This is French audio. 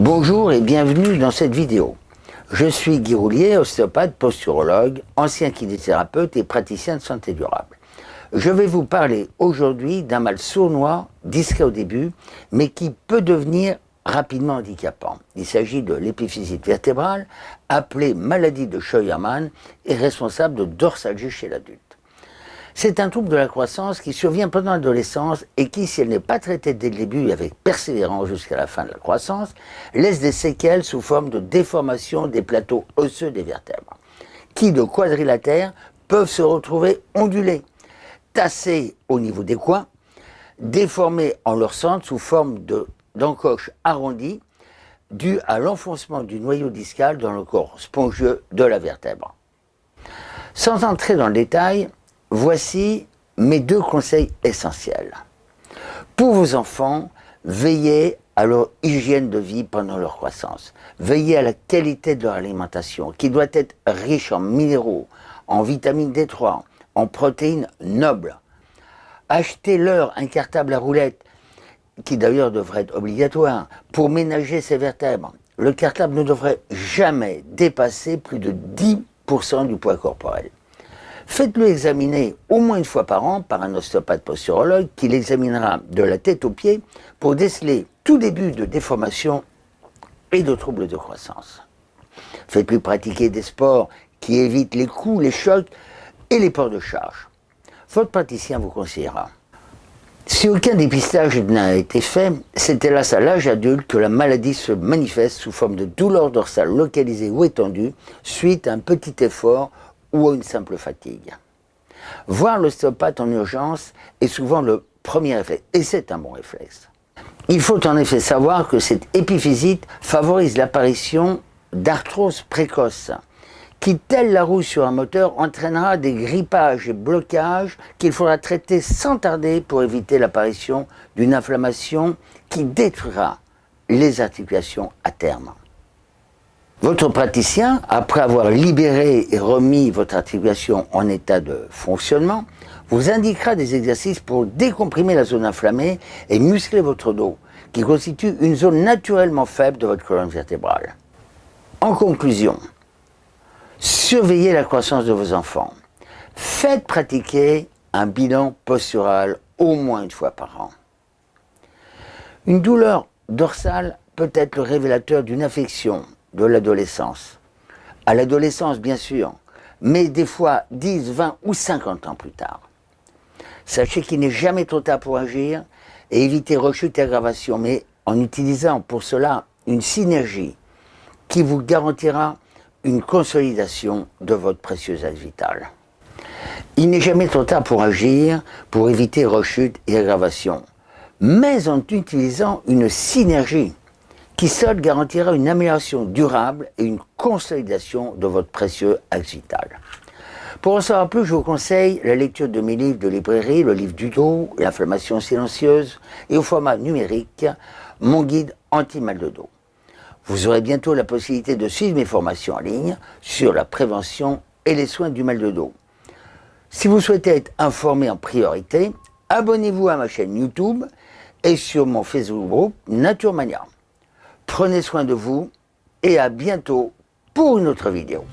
Bonjour et bienvenue dans cette vidéo. Je suis Guy Roulier, ostéopathe, posturologue, ancien kinésithérapeute et praticien de santé durable. Je vais vous parler aujourd'hui d'un mal sournois, discret au début, mais qui peut devenir rapidement handicapant. Il s'agit de l'épiphysite vertébrale, appelée maladie de Scheuermann et responsable de dorsalgie chez l'adulte. C'est un trouble de la croissance qui survient pendant l'adolescence et qui, si elle n'est pas traitée dès le début avec persévérance jusqu'à la fin de la croissance, laisse des séquelles sous forme de déformation des plateaux osseux des vertèbres, qui de quadrilatères peuvent se retrouver ondulés, tassés au niveau des coins, déformés en leur centre sous forme d'encoche arrondie, due à l'enfoncement du noyau discal dans le corps spongieux de la vertèbre. Sans entrer dans le détail, Voici mes deux conseils essentiels. Pour vos enfants, veillez à leur hygiène de vie pendant leur croissance. Veillez à la qualité de leur alimentation, qui doit être riche en minéraux, en vitamine D3, en protéines nobles. Achetez-leur un cartable à roulettes, qui d'ailleurs devrait être obligatoire, pour ménager ses vertèbres. Le cartable ne devrait jamais dépasser plus de 10% du poids corporel. Faites-le examiner au moins une fois par an par un ostéopathe posturologue qui l'examinera de la tête aux pieds pour déceler tout début de déformation et de troubles de croissance. Faites-lui pratiquer des sports qui évitent les coups, les chocs et les ports de charge. Votre praticien vous conseillera. Si aucun dépistage n'a été fait, c'est hélas à l'âge adulte que la maladie se manifeste sous forme de douleur dorsale localisée ou étendue suite à un petit effort ou à une simple fatigue. Voir l'ostéopathe en urgence est souvent le premier réflexe, et c'est un bon réflexe. Il faut en effet savoir que cette épiphysite favorise l'apparition d'arthrose précoce, qui, telle la roue sur un moteur, entraînera des grippages et blocages qu'il faudra traiter sans tarder pour éviter l'apparition d'une inflammation qui détruira les articulations à terme. Votre praticien, après avoir libéré et remis votre articulation en état de fonctionnement, vous indiquera des exercices pour décomprimer la zone inflammée et muscler votre dos, qui constitue une zone naturellement faible de votre colonne vertébrale. En conclusion, surveillez la croissance de vos enfants. Faites pratiquer un bilan postural au moins une fois par an. Une douleur dorsale peut être le révélateur d'une affection, de l'adolescence. À l'adolescence, bien sûr, mais des fois 10, 20 ou 50 ans plus tard. Sachez qu'il n'est jamais trop tard pour agir et éviter rechute et aggravation, mais en utilisant pour cela une synergie qui vous garantira une consolidation de votre précieuse axe vitale. Il n'est jamais trop tard pour agir, pour éviter rechute et aggravation, mais en utilisant une synergie qui seul garantira une amélioration durable et une consolidation de votre précieux axe. Pour en savoir plus, je vous conseille la lecture de mes livres de librairie, le livre du dos, l'inflammation silencieuse, et au format numérique, mon guide anti-mal de dos. Vous aurez bientôt la possibilité de suivre mes formations en ligne sur la prévention et les soins du mal de dos. Si vous souhaitez être informé en priorité, abonnez-vous à ma chaîne YouTube et sur mon Facebook groupe Naturemania. Prenez soin de vous et à bientôt pour une autre vidéo.